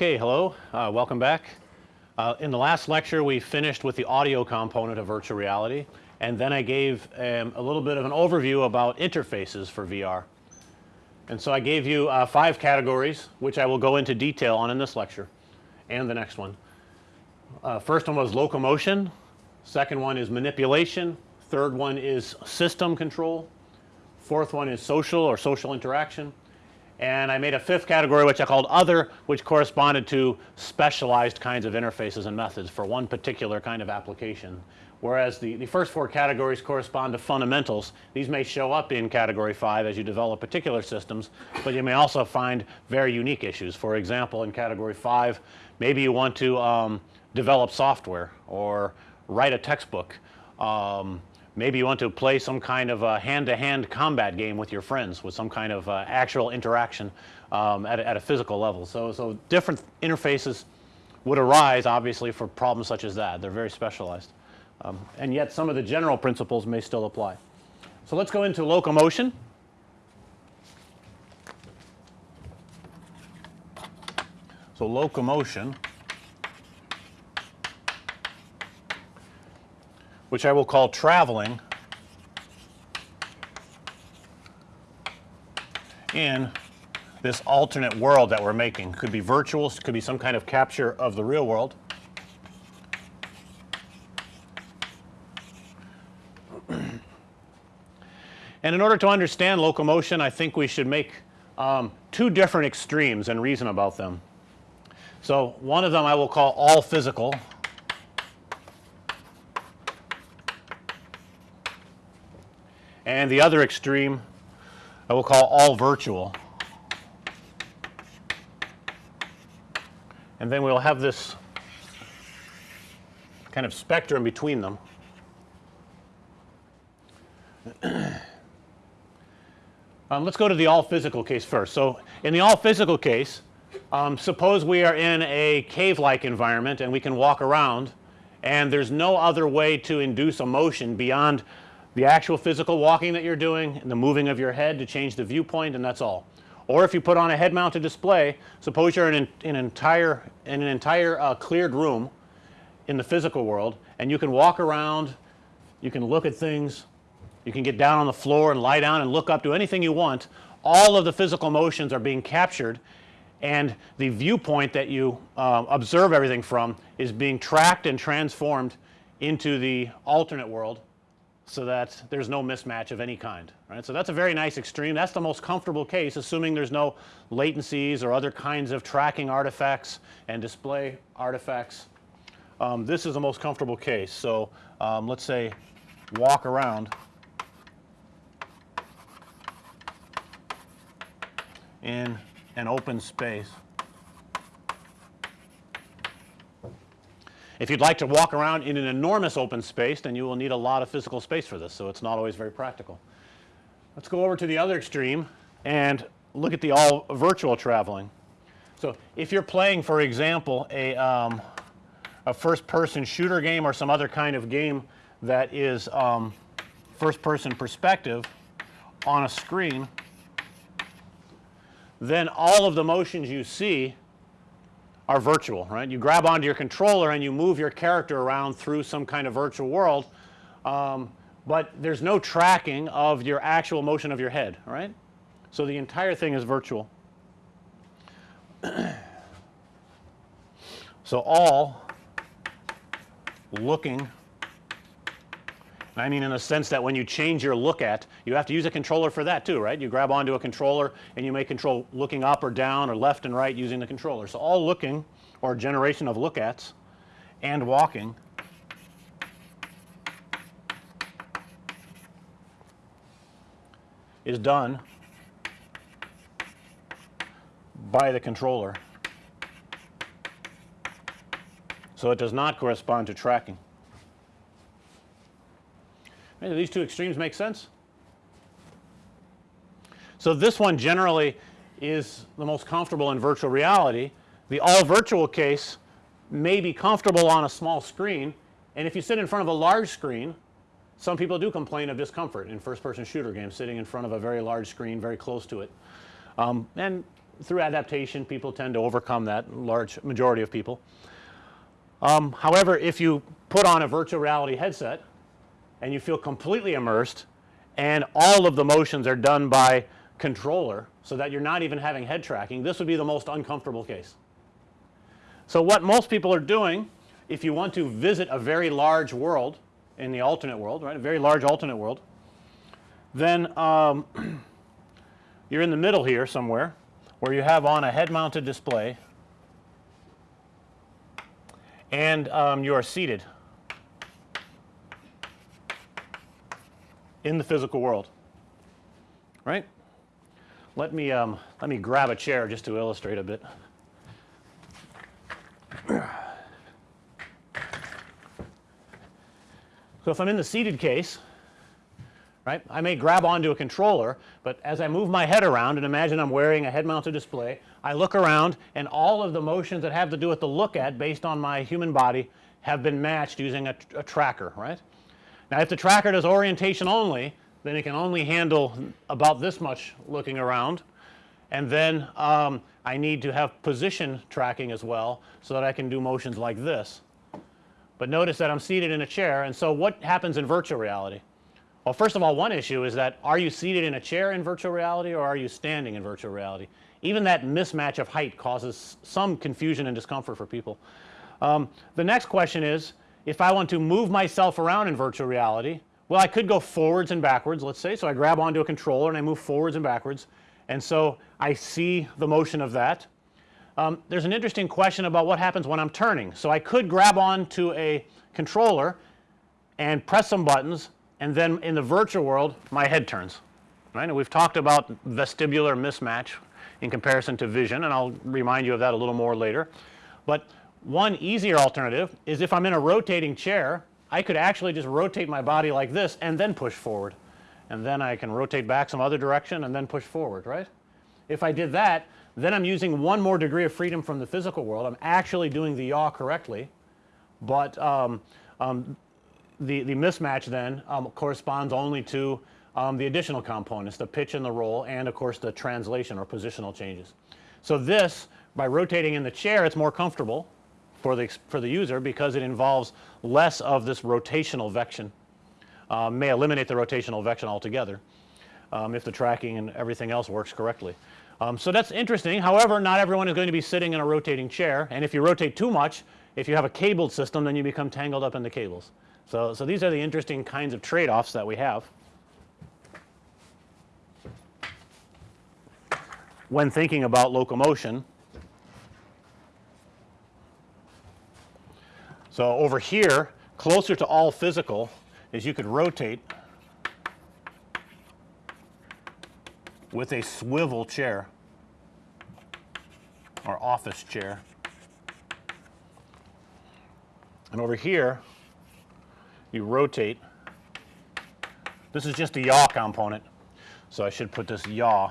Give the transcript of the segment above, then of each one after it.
Okay, hello, uh, welcome back. Uh, in the last lecture we finished with the audio component of virtual reality and then I gave um, a little bit of an overview about interfaces for VR. And so I gave you uh, 5 categories which I will go into detail on in this lecture and the next one. Uh, first one was locomotion, second one is manipulation, third one is system control, fourth one is social or social interaction, and I made a fifth category which I called other which corresponded to specialized kinds of interfaces and methods for one particular kind of application. Whereas the, the first four categories correspond to fundamentals. These may show up in category 5 as you develop particular systems, but you may also find very unique issues. For example, in category 5 maybe you want to um, develop software or write a textbook um, maybe you want to play some kind of a hand to hand combat game with your friends with some kind of uh, actual interaction um, at, a, at a physical level. So, so different interfaces would arise obviously for problems such as that. They're very specialized. Um, and yet some of the general principles may still apply. So let's go into locomotion. So locomotion which I will call traveling in this alternate world that we're making. Could be virtual, could be some kind of capture of the real world. and in order to understand locomotion I think we should make um, two different extremes and reason about them. So, one of them I will call all physical and the other extreme I will call all virtual. And then we'll have this kind of spectrum between them. um, let's go to the all physical case first. So, in the all physical case, um, suppose we are in a cave like environment and we can walk around and there's no other way to induce a motion beyond the actual physical walking that you're doing and the moving of your head to change the viewpoint and that's all. Or if you put on a head mounted display, suppose you're in, in an entire in an entire uh, cleared room in the physical world and you can walk around, you can look at things, you can get down on the floor and lie down and look up to anything you want. All of the physical motions are being captured and the viewpoint that you uh, observe everything from is being tracked and transformed into the alternate world so that there's no mismatch of any kind, right. So, that's a very nice extreme. That's the most comfortable case assuming there's no latencies or other kinds of tracking artifacts and display artifacts. Um, this is the most comfortable case. So, um, let's say walk around in an open space. If you'd like to walk around in an enormous open space then you will need a lot of physical space for this. So, it's not always very practical. Let's go over to the other extreme and look at the all virtual traveling. So, if you're playing for example a, um, a first person shooter game or some other kind of game that is um, first person perspective on a screen, then all of the motions you see are virtual, right. You grab onto your controller and you move your character around through some kind of virtual world, um, but there's no tracking of your actual motion of your head, right. So, the entire thing is virtual. so, all looking I mean in the sense that when you change your look at you have to use a controller for that too right. You grab onto a controller and you may control looking up or down or left and right using the controller. So, all looking or generation of look ats and walking is done by the controller. So, it does not correspond to tracking. These two extremes make sense? So, this one generally is the most comfortable in virtual reality. The all virtual case may be comfortable on a small screen and if you sit in front of a large screen some people do complain of discomfort in first person shooter games sitting in front of a very large screen very close to it. Um, and through adaptation people tend to overcome that large majority of people. Um, however, if you put on a virtual reality headset and you feel completely immersed and all of the motions are done by controller so that you're not even having head tracking this would be the most uncomfortable case. So, what most people are doing if you want to visit a very large world in the alternate world right a very large alternate world then um, you're in the middle here somewhere where you have on a head mounted display and um, you are seated in the physical world right. Let me um, let me grab a chair just to illustrate a bit. So, if I'm in the seated case right, I may grab onto a controller, but as I move my head around and imagine I'm wearing a head mounted display, I look around and all of the motions that have to do with the look at based on my human body have been matched using a, a tracker right. Now, if the tracker does orientation only then it can only handle about this much looking around and then um, I need to have position tracking as well so that I can do motions like this. But notice that I'm seated in a chair and so what happens in virtual reality? Well, first of all one issue is that are you seated in a chair in virtual reality or are you standing in virtual reality? Even that mismatch of height causes some confusion and discomfort for people. Um, the next question is if I want to move myself around in virtual reality, well I could go forwards and backwards let's say. So, I grab onto a controller and I move forwards and backwards and so I see the motion of that. Um, there's an interesting question about what happens when I'm turning. So, I could grab onto a controller and press some buttons and then in the virtual world my head turns right and we've talked about vestibular mismatch in comparison to vision and I'll remind you of that a little more later. But one easier alternative is if I'm in a rotating chair I could actually just rotate my body like this and then push forward and then I can rotate back some other direction and then push forward right. If I did that then I'm using one more degree of freedom from the physical world. I'm actually doing the yaw correctly, but um, um, the, the mismatch then um, corresponds only to um, the additional components the pitch and the roll and of course the translation or positional changes. So, this by rotating in the chair it's more comfortable for the for the user because it involves less of this rotational vection uh, may eliminate the rotational vection altogether um, if the tracking and everything else works correctly. Um, so, that's interesting however, not everyone is going to be sitting in a rotating chair and if you rotate too much if you have a cabled system then you become tangled up in the cables. So, so these are the interesting kinds of trade offs that we have. when thinking about locomotion. So, over here closer to all physical is you could rotate with a swivel chair or office chair. And over here you rotate. This is just a yaw component. So, I should put this yaw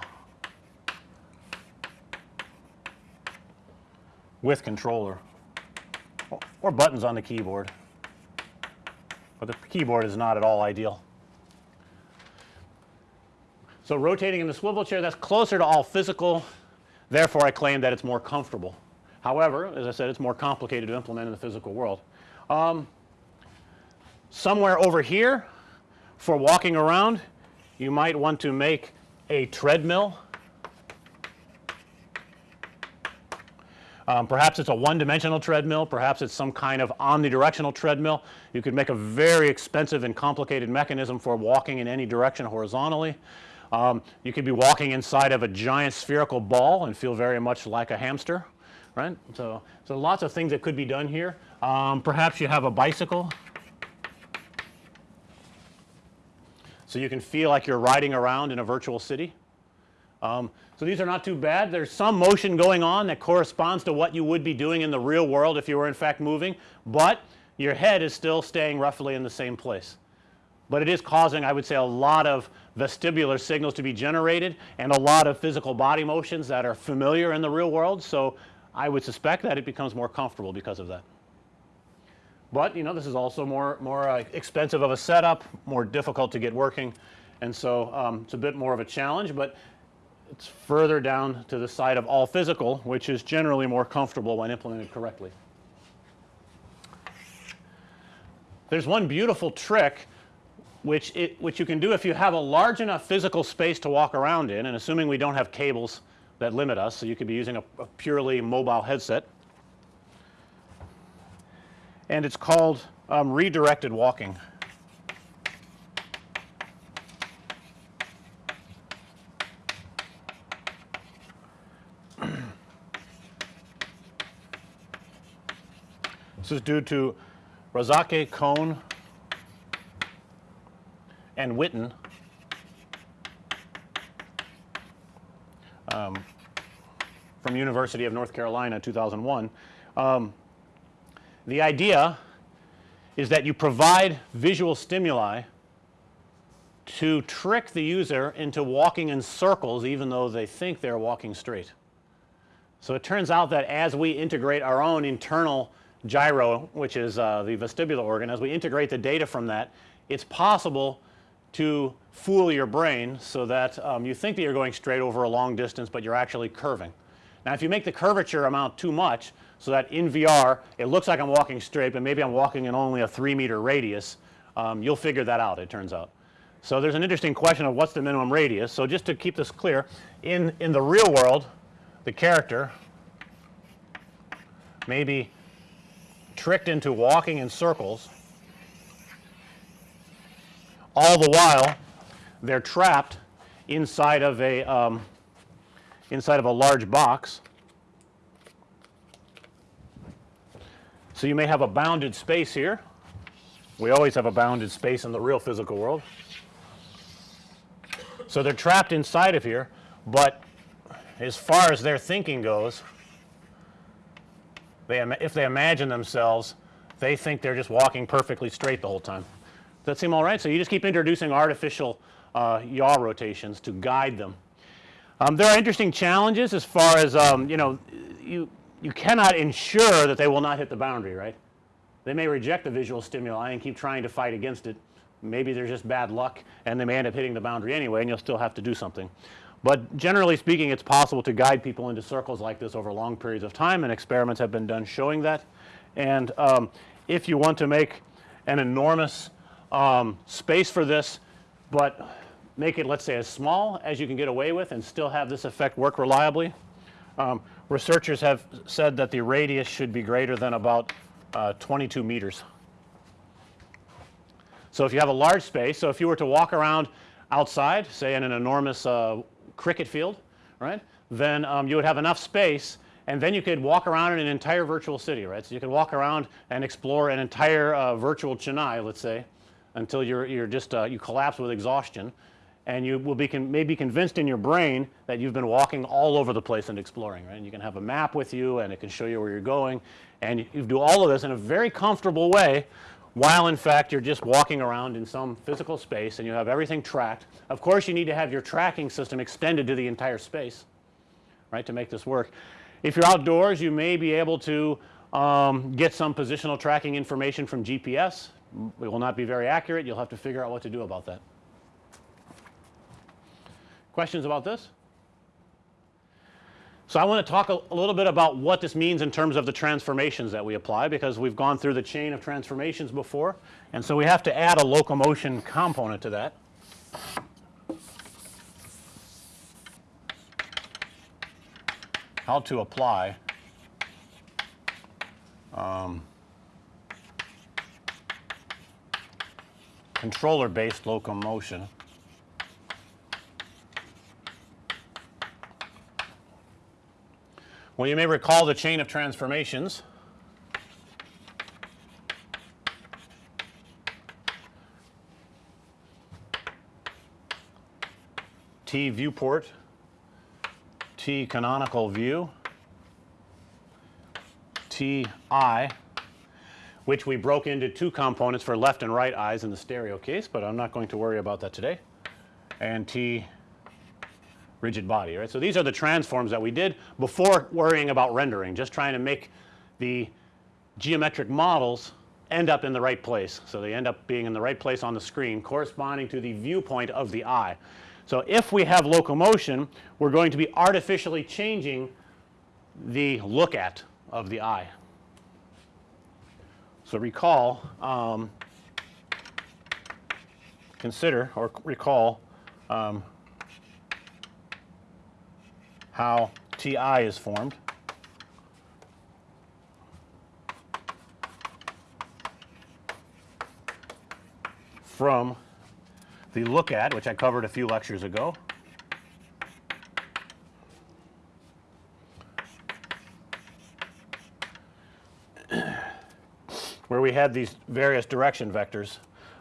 with controller or buttons on the keyboard, but the keyboard is not at all ideal. So, rotating in the swivel chair that's closer to all physical therefore, I claim that it's more comfortable. However, as I said it's more complicated to implement in the physical world. Um, somewhere over here for walking around you might want to make a treadmill Um, perhaps it's a one dimensional treadmill, perhaps it's some kind of omnidirectional treadmill. You could make a very expensive and complicated mechanism for walking in any direction horizontally. Um, you could be walking inside of a giant spherical ball and feel very much like a hamster right. So, so lots of things that could be done here. Um, perhaps you have a bicycle. So, you can feel like you're riding around in a virtual city. Um, so, these are not too bad. There's some motion going on that corresponds to what you would be doing in the real world if you were in fact moving, but your head is still staying roughly in the same place. But it is causing I would say a lot of vestibular signals to be generated and a lot of physical body motions that are familiar in the real world. So, I would suspect that it becomes more comfortable because of that. But you know this is also more more uh, expensive of a setup, more difficult to get working and so um, it's a bit more of a challenge, but it's further down to the side of all physical which is generally more comfortable when implemented correctly. There's one beautiful trick which it which you can do if you have a large enough physical space to walk around in and assuming we don't have cables that limit us. So, you could be using a, a purely mobile headset and it's called um, redirected walking. This is due to Razzaque, Kohn and Whitton um, from University of North Carolina 2001. Um, the idea is that you provide visual stimuli to trick the user into walking in circles even though they think they're walking straight. So, it turns out that as we integrate our own internal gyro which is uh, the vestibular organ as we integrate the data from that it's possible to fool your brain so that um, you think that you're going straight over a long distance, but you're actually curving. Now, if you make the curvature amount too much so that in VR it looks like I'm walking straight, but maybe I'm walking in only a 3 meter radius, um, you'll figure that out it turns out. So, there's an interesting question of what's the minimum radius. So, just to keep this clear in, in the real world the character may be tricked into walking in circles all the while they're trapped inside of a um, inside of a large box. So, you may have a bounded space here. We always have a bounded space in the real physical world. So, they're trapped inside of here, but as far as their thinking goes, they if they imagine themselves, they think they're just walking perfectly straight the whole time. Does that seem all right? So, you just keep introducing artificial uh, yaw rotations to guide them. Um, there are interesting challenges as far as um, you know you you cannot ensure that they will not hit the boundary right. They may reject the visual stimuli and keep trying to fight against it. Maybe there's just bad luck and they may end up hitting the boundary anyway and you'll still have to do something. But generally speaking it's possible to guide people into circles like this over long periods of time and experiments have been done showing that. And um, if you want to make an enormous um, space for this, but make it let's say as small as you can get away with and still have this effect work reliably. Um, researchers have said that the radius should be greater than about uh, 22 meters. So, if you have a large space, so if you were to walk around outside say in an enormous uh, cricket field right, then um, you would have enough space and then you could walk around in an entire virtual city right. So, you could walk around and explore an entire uh, virtual Chennai let's say until you're, you're just uh, you collapse with exhaustion and you will be con may be convinced in your brain that you've been walking all over the place and exploring right. And you can have a map with you and it can show you where you're going and you, you do all of this in a very comfortable way while in fact you're just walking around in some physical space and you have everything tracked. Of course, you need to have your tracking system extended to the entire space right to make this work. If you're outdoors you may be able to um, get some positional tracking information from GPS it will not be very accurate. You'll have to figure out what to do about that. Questions about this? So, I want to talk a, a, little bit about what this means in terms of the transformations that we apply because we've gone through the chain of transformations before and so we have to add a locomotion component to that. How to apply um, controller based locomotion. Well, you may recall the chain of transformations. T viewport, T canonical view, T I which we broke into two components for left and right eyes in the stereo case, but I'm not going to worry about that today and T rigid body right. So, these are the transforms that we did before worrying about rendering just trying to make the geometric models end up in the right place. So, they end up being in the right place on the screen corresponding to the viewpoint of the eye. So, if we have locomotion we're going to be artificially changing the look at of the eye. So, recall um, consider or recall um, how T i is formed. from the look at which I covered a few lectures ago. where we had these various direction vectors.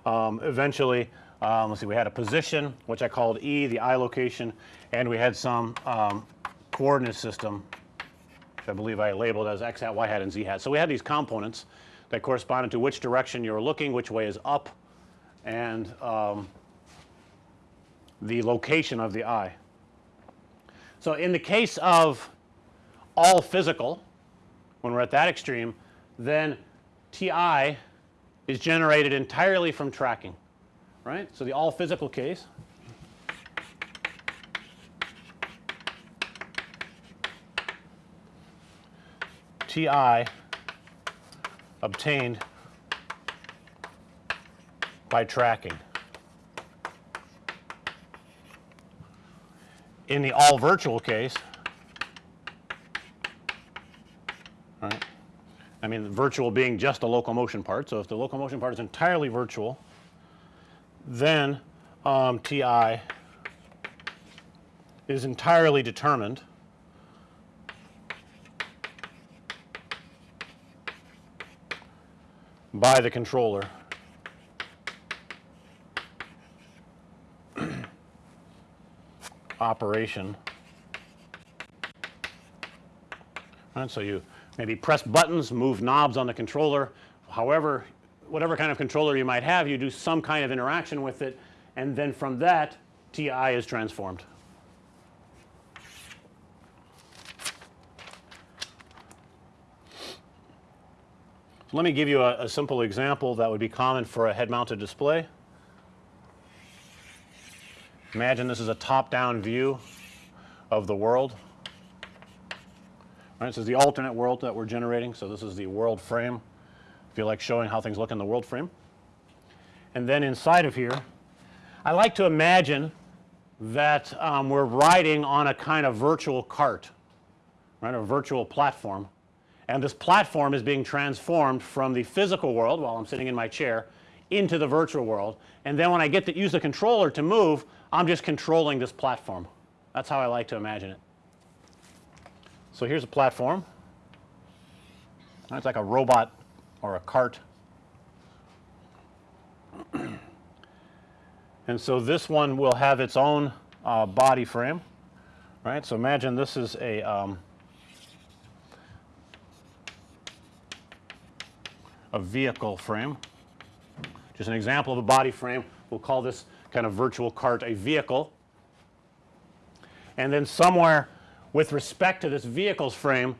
Um, eventually, um, let's see, we had a position which I called E, the eye location, and we had some um, coordinate system which I believe I labeled as x hat, y hat, and z hat. So, we had these components that corresponded to which direction you were looking, which way is up, and um, the location of the eye. So, in the case of all physical, when we're at that extreme, then T i is generated entirely from tracking, right. So, the all physical case T i obtained by tracking. In the all virtual case, right, I mean virtual being just the locomotion part. So, if the locomotion part is entirely virtual, then um, T i is entirely determined by the controller. operation. Right, so you maybe press buttons, move knobs on the controller, however whatever kind of controller you might have you do some kind of interaction with it and then from that T i is transformed. Let me give you a, a simple example that would be common for a head mounted display. Imagine this is a top down view of the world. Right, this is the alternate world that we're generating. So, this is the world frame. If you like showing how things look in the world frame. And then inside of here, I like to imagine that um, we're riding on a kind of virtual cart, right, a virtual platform. And this platform is being transformed from the physical world while I'm sitting in my chair into the virtual world. And then when I get to use the controller to move, I'm just controlling this platform. That's how I like to imagine it. So, here's a platform. It's like a robot or a cart. and so this one will have its own uh, body frame, right. So, imagine this is a um, a vehicle frame, just an example of a body frame. We'll call this kind of virtual cart a vehicle. And then somewhere with respect to this vehicle's frame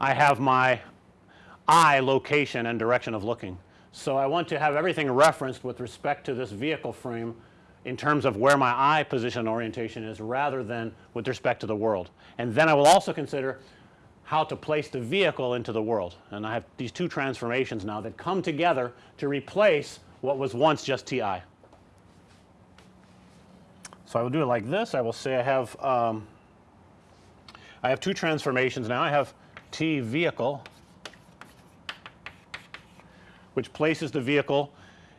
I have my eye location and direction of looking. So, I want to have everything referenced with respect to this vehicle frame in terms of where my eye position orientation is rather than with respect to the world. And then I will also consider how to place the vehicle into the world. And I have these two transformations now that come together to replace what was once just T i. So, I will do it like this. I will say I have um, I have two transformations now. I have T vehicle which places the vehicle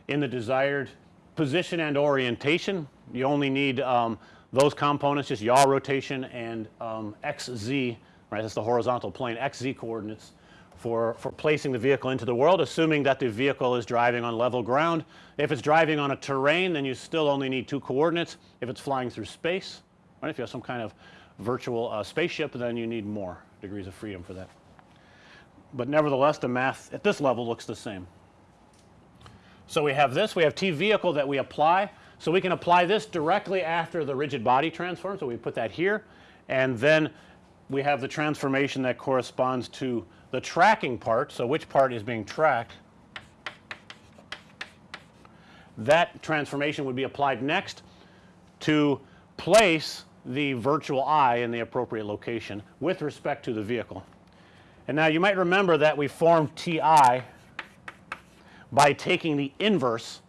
in the desired position and orientation. You only need um, those components just yaw rotation and um, x z right that's the horizontal plane x z coordinates for, for placing the vehicle into the world assuming that the vehicle is driving on level ground. If it's driving on a terrain then you still only need two coordinates. If it's flying through space right if you have some kind of virtual uh, spaceship then you need more degrees of freedom for that. But nevertheless the math at this level looks the same. So, we have this we have T vehicle that we apply. So, we can apply this directly after the rigid body transform. So, we put that here and then we have the transformation that corresponds to the tracking part. So, which part is being tracked that transformation would be applied next to place the virtual eye in the appropriate location with respect to the vehicle. And now you might remember that we formed T i by taking the inverse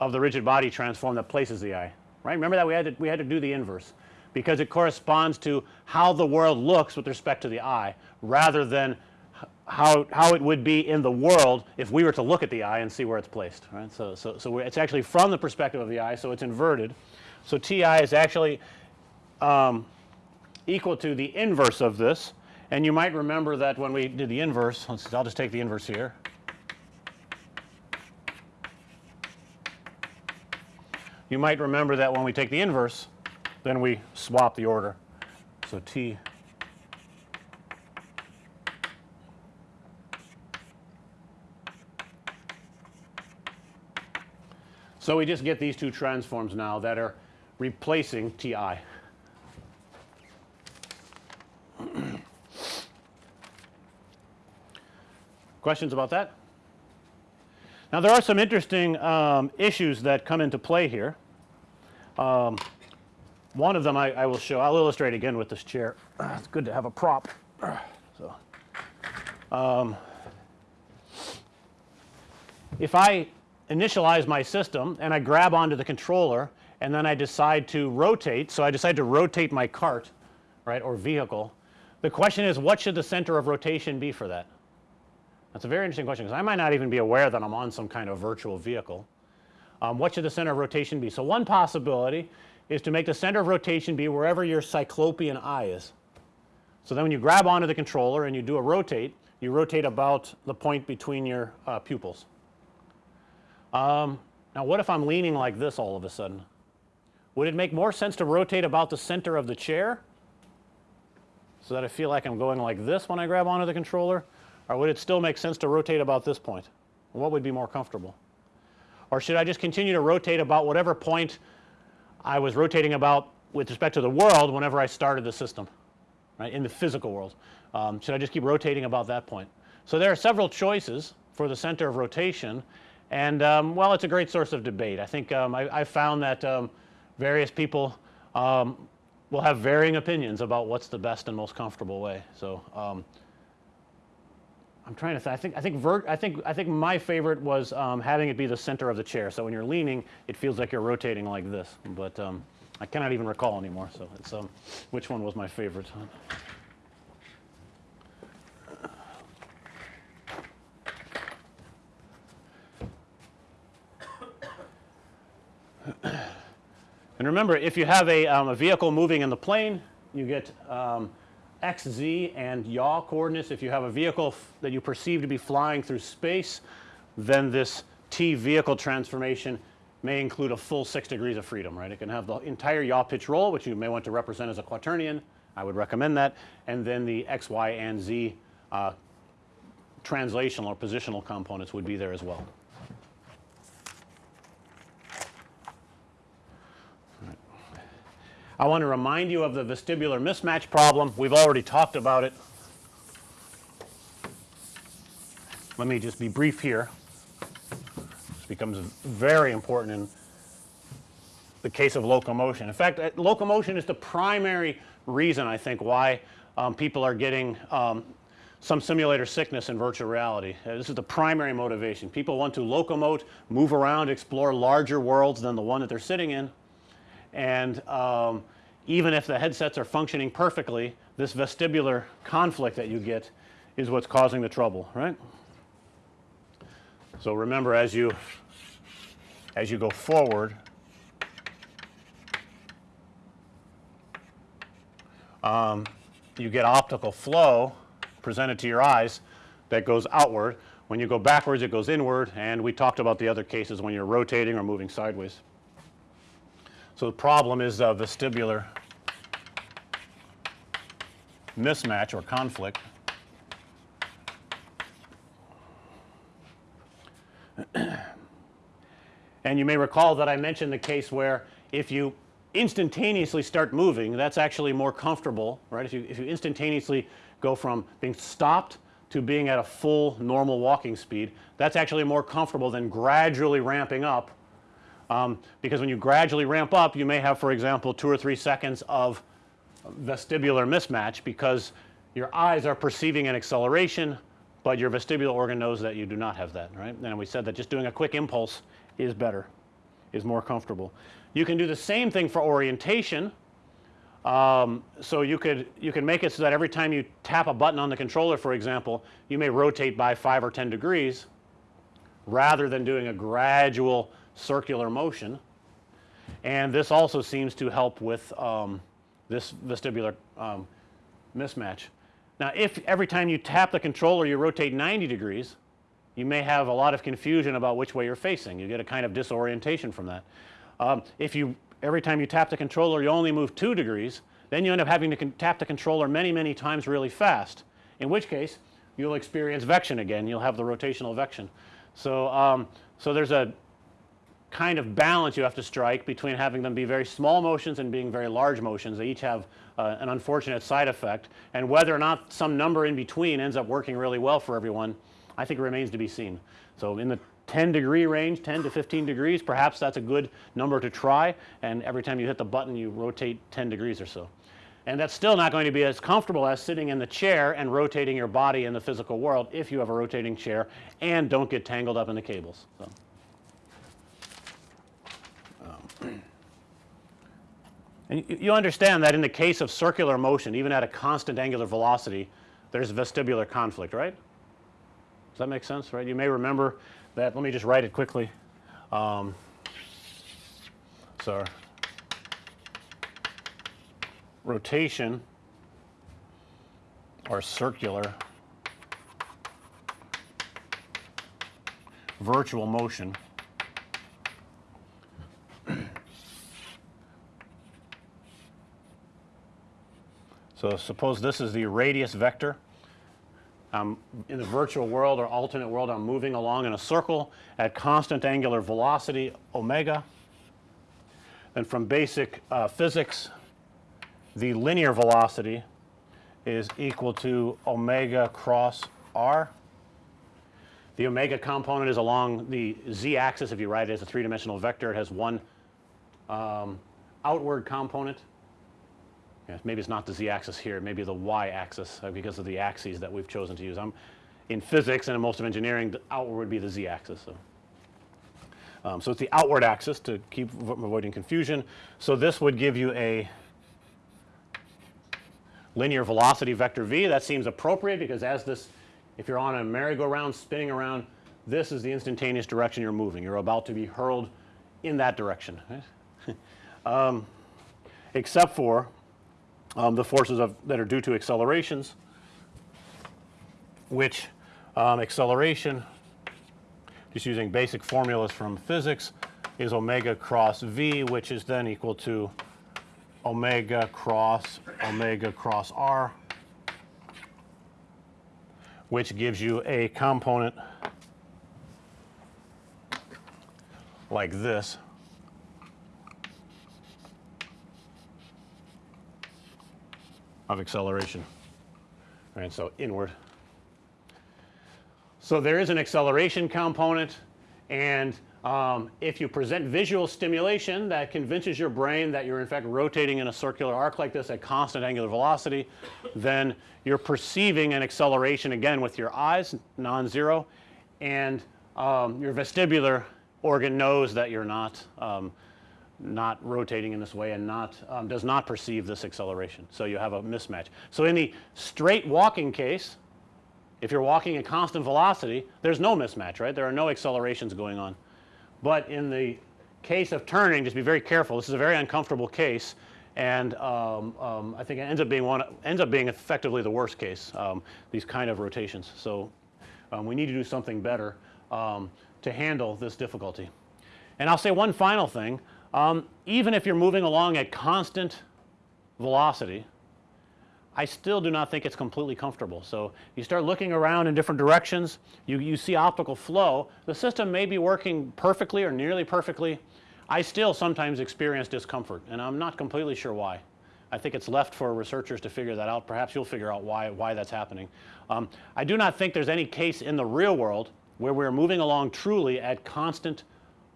of the rigid body transform that places the eye, right. Remember that we had to we had to do the inverse because it corresponds to how the world looks with respect to the eye rather than how, how it would be in the world if we were to look at the eye and see where it's placed right. So, so, so it's actually from the perspective of the eye. So, it's inverted. So, T i is actually um, equal to the inverse of this and you might remember that when we did the inverse let's I'll just take the inverse here. You might remember that when we take the inverse then we swap the order. So, T So, we just get these two transforms now that are replacing T i. Questions about that? Now, there are some interesting um, issues that come into play here. Um, one of them I, I, will show, I'll illustrate again with this chair. It's good to have a prop. So, um, if I initialize my system and I grab onto the controller and then I decide to rotate. So, I decide to rotate my cart right or vehicle. The question is what should the center of rotation be for that? That's a very interesting question because I might not even be aware that I'm on some kind of virtual vehicle. Um, what should the center of rotation be? So, one possibility is to make the center of rotation be wherever your cyclopean eye is. So, then when you grab onto the controller and you do a rotate, you rotate about the point between your uh, pupils. Um, now what if I'm leaning like this all of a sudden? Would it make more sense to rotate about the center of the chair so that I feel like I'm going like this when I grab onto the controller or would it still make sense to rotate about this point? What would be more comfortable? Or should I just continue to rotate about whatever point I was rotating about with respect to the world whenever I started the system right in the physical world? Um, should I just keep rotating about that point? So, there are several choices for the center of rotation and um, well it's a great source of debate. I think um, I, I, found that um, various people um, will have varying opinions about what's the best and most comfortable way. So, um, I'm trying to think. I think I think vert, I think I think my favorite was um, having it be the center of the chair. So when you're leaning, it feels like you're rotating like this. But um, I cannot even recall anymore. So it's um, which one was my favorite? And remember if you have a, um, a vehicle moving in the plane you get um, x, z and yaw coordinates. If you have a vehicle that you perceive to be flying through space then this T vehicle transformation may include a full 6 degrees of freedom right. It can have the entire yaw pitch roll which you may want to represent as a quaternion. I would recommend that and then the x, y and z uh, translational or positional components would be there as well. I want to remind you of the vestibular mismatch problem. We've already talked about it. Let me just be brief here. This becomes very important in the case of locomotion. In fact, uh, locomotion is the primary reason I think why um, people are getting um, some simulator sickness in virtual reality. Uh, this is the primary motivation. People want to locomote, move around, explore larger worlds than the one that they're sitting in and um, even if the headsets are functioning perfectly this vestibular conflict that you get is what's causing the trouble right. So, remember as you as you go forward um, you get optical flow presented to your eyes that goes outward. When you go backwards it goes inward and we talked about the other cases when you're rotating or moving sideways. So, the problem is uh, vestibular mismatch or conflict. and you may recall that I mentioned the case where if you instantaneously start moving that's actually more comfortable right. If you, if you instantaneously go from being stopped to being at a full normal walking speed that's actually more comfortable than gradually ramping up Um, because when you gradually ramp up you may have for example 2 or 3 seconds of vestibular mismatch because your eyes are perceiving an acceleration, but your vestibular organ knows that you do not have that right. And we said that just doing a quick impulse is better, is more comfortable. You can do the same thing for orientation. Um, so you could you can make it so that every time you tap a button on the controller for example, you may rotate by 5 or 10 degrees rather than doing a gradual circular motion. And this also seems to help with um, this vestibular um, mismatch. Now if every time you tap the controller you rotate 90 degrees, you may have a lot of confusion about which way you're facing. You get a kind of disorientation from that. Um, if you every time you tap the controller you only move 2 degrees, then you end up having to tap the controller many, many times really fast, in which case you'll experience vection again, you'll have the rotational vection. So, um, so there's a kind of balance you have to strike between having them be very small motions and being very large motions. They each have uh, an unfortunate side effect and whether or not some number in between ends up working really well for everyone, I think remains to be seen. So, in the 10 degree range 10 to 15 degrees perhaps that's a good number to try and every time you hit the button you rotate 10 degrees or so. And that's still not going to be as comfortable as sitting in the chair and rotating your body in the physical world if you have a rotating chair and don't get tangled up in the cables. So. And you, understand that in the case of circular motion even at a constant angular velocity there's vestibular conflict right. Does that make sense right? You may remember that let me just write it quickly. Um, so rotation or circular virtual motion So, suppose this is the radius vector um, in the virtual world or alternate world I'm moving along in a circle at constant angular velocity omega. And from basic uh, physics the linear velocity is equal to omega cross r. The omega component is along the z axis if you write it as a three dimensional vector it has one um, outward component yeah, maybe it's not the z axis here, maybe the y axis uh, because of the axes that we've chosen to use. I'm in physics and in most of engineering the outward would be the z axis. So. Um, so it's the outward axis to keep avoiding confusion. So this would give you a linear velocity vector v that seems appropriate because as this if you're on a merry-go-round spinning around this is the instantaneous direction you're moving. You're about to be hurled in that direction right? um, except for um, the forces of that are due to accelerations which um, acceleration just using basic formulas from physics is omega cross v which is then equal to omega cross omega cross r which gives you a component like this of acceleration right. So, inward. So, there is an acceleration component and um, if you present visual stimulation that convinces your brain that you're in fact rotating in a circular arc like this at constant angular velocity, then you're perceiving an acceleration again with your eyes non-zero and um, your vestibular organ knows that you're not um, not rotating in this way and not um, does not perceive this acceleration. So, you have a mismatch. So, in the straight walking case if you're walking at constant velocity there's no mismatch right there are no accelerations going on. But in the case of turning just be very careful this is a very uncomfortable case and um, um, I think it ends up being one ends up being effectively the worst case um, these kind of rotations. So, um, we need to do something better um, to handle this difficulty. And I'll say one final thing um, even if you're moving along at constant velocity, I still do not think it's completely comfortable. So, you start looking around in different directions, you, you see optical flow, the system may be working perfectly or nearly perfectly. I still sometimes experience discomfort and I'm not completely sure why. I think it's left for researchers to figure that out. Perhaps you'll figure out why, why that's happening. Um, I do not think there's any case in the real world where we're moving along truly at constant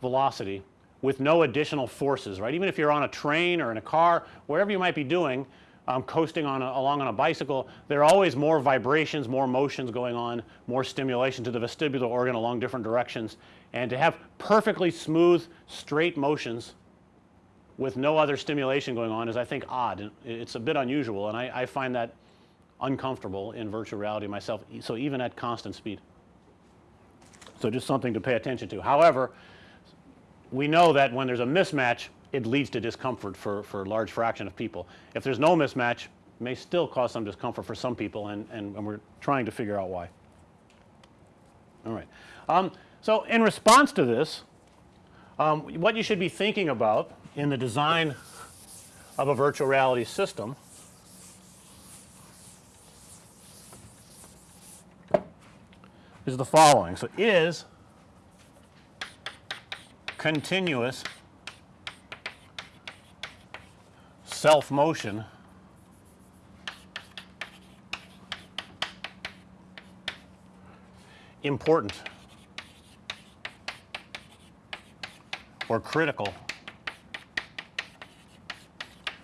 velocity with no additional forces, right. Even if you're on a train or in a car, wherever you might be doing, um, coasting on a, along on a bicycle, there are always more vibrations, more motions going on, more stimulation to the vestibular organ along different directions. And to have perfectly smooth straight motions with no other stimulation going on is I think odd. It's a bit unusual and I, I find that uncomfortable in virtual reality myself. So even at constant speed. So just something to pay attention to. However, we know that when there's a mismatch it leads to discomfort for, for a large fraction of people. If there's no mismatch, may still cause some discomfort for some people and, and, and we're trying to figure out why. All right. Um, so in response to this, um, what you should be thinking about in the design of a virtual reality system is the following. So, is continuous self motion important or critical.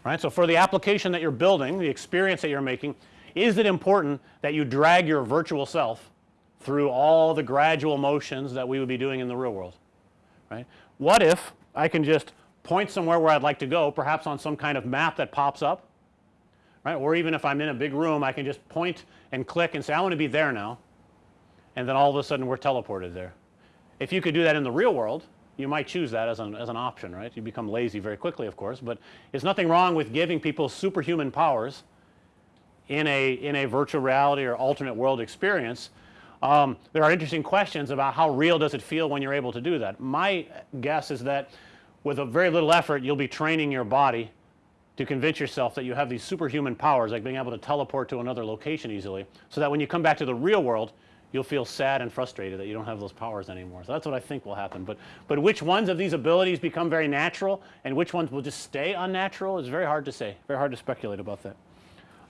Right. So, for the application that you're building, the experience that you're making, is it important that you drag your virtual self through all the gradual motions that we would be doing in the real world, right. What if I can just point somewhere where I'd like to go perhaps on some kind of map that pops up, right, or even if I'm in a big room I can just point and click and say I want to be there now and then all of a sudden we're teleported there. If you could do that in the real world you might choose that as an, as an option, right. You become lazy very quickly of course, but there's nothing wrong with giving people superhuman powers in a, in a virtual reality or alternate world experience. Um, there are interesting questions about how real does it feel when you're able to do that. My guess is that with a very little effort you'll be training your body to convince yourself that you have these superhuman powers like being able to teleport to another location easily. So that when you come back to the real world you'll feel sad and frustrated that you don't have those powers anymore. So that's what I think will happen, but but which ones of these abilities become very natural and which ones will just stay unnatural is very hard to say, very hard to speculate about that.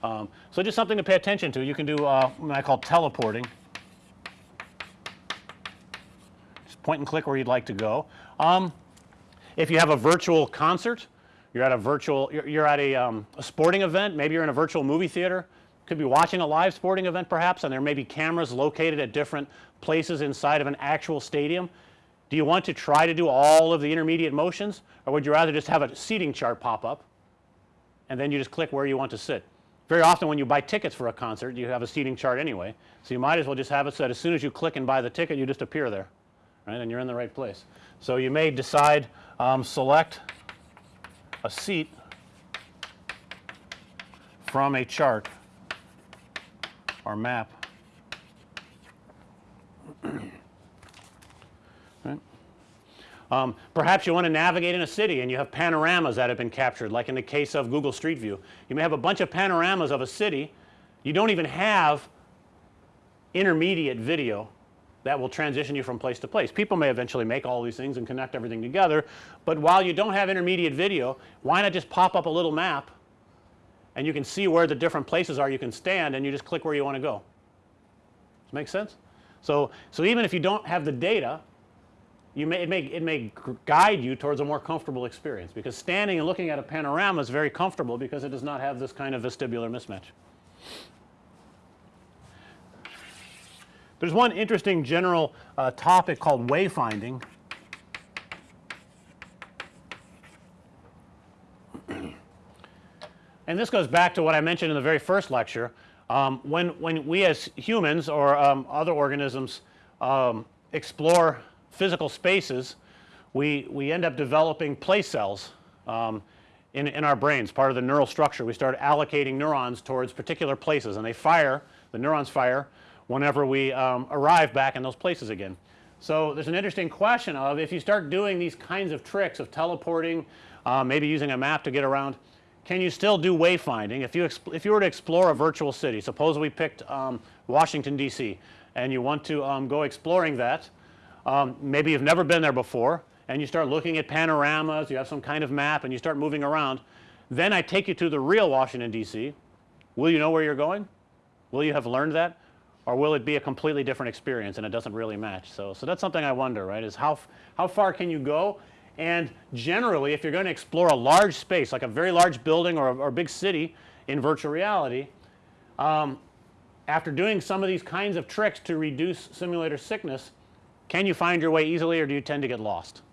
Um, so just something to pay attention to. You can do uh, what I call teleporting. Just point and click where you'd like to go. Um, if you have a virtual concert, you're at a virtual you're, you're at a, um, a sporting event, maybe you're in a virtual movie theater, could be watching a live sporting event perhaps and there may be cameras located at different places inside of an actual stadium. Do you want to try to do all of the intermediate motions or would you rather just have a seating chart pop up and then you just click where you want to sit. Very often when you buy tickets for a concert you have a seating chart anyway. So, you might as well just have it so that as soon as you click and buy the ticket you just appear there right and you're in the right place. So, you may decide um, select a seat from a chart or map. right. Um, perhaps you want to navigate in a city and you have panoramas that have been captured like in the case of Google Street View. You may have a bunch of panoramas of a city. You don't even have intermediate video that will transition you from place to place. People may eventually make all these things and connect everything together, but while you don't have intermediate video, why not just pop up a little map and you can see where the different places are you can stand and you just click where you want to go. Does that make sense? So, so even if you don't have the data you may it may it may guide you towards a more comfortable experience because standing and looking at a panorama is very comfortable because it does not have this kind of vestibular mismatch. There's one interesting general uh, topic called wayfinding And this goes back to what I mentioned in the very first lecture. Um, when, when we as humans or um, other organisms um, explore physical spaces, we, we end up developing place cells um, in, in our brains, part of the neural structure. We start allocating neurons towards particular places and they fire, the neurons fire whenever we um, arrive back in those places again. So, there's an interesting question of if you start doing these kinds of tricks of teleporting, uh, maybe using a map to get around, can you still do wayfinding? If you, if you were to explore a virtual city, suppose we picked um, Washington DC and you want to um, go exploring that, um, maybe you've never been there before and you start looking at panoramas, you have some kind of map and you start moving around, then I take you to the real Washington DC. Will you know where you're going? Will you have learned that? Or will it be a completely different experience and it doesn't really match? So, so that's something I wonder, right, is how, how far can you go And generally if you're going to explore a large space like a very large building or a, or a big city in virtual reality, um, after doing some of these kinds of tricks to reduce simulator sickness, can you find your way easily or do you tend to get lost?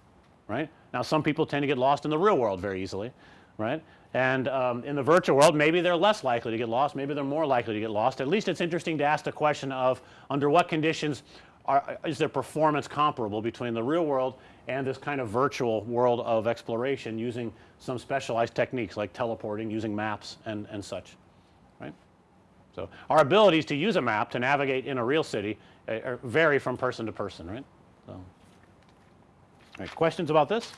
Right? Now some people tend to get lost in the real world very easily, right? And um, in the virtual world maybe they're less likely to get lost, maybe they're more likely to get lost. At least it's interesting to ask the question of under what conditions are, is their performance comparable between the real world and this kind of virtual world of exploration using some specialized techniques like teleporting, using maps and, and such, right. So, our abilities to use a map to navigate in a real city uh, vary from person to person, right. So, right, questions about this?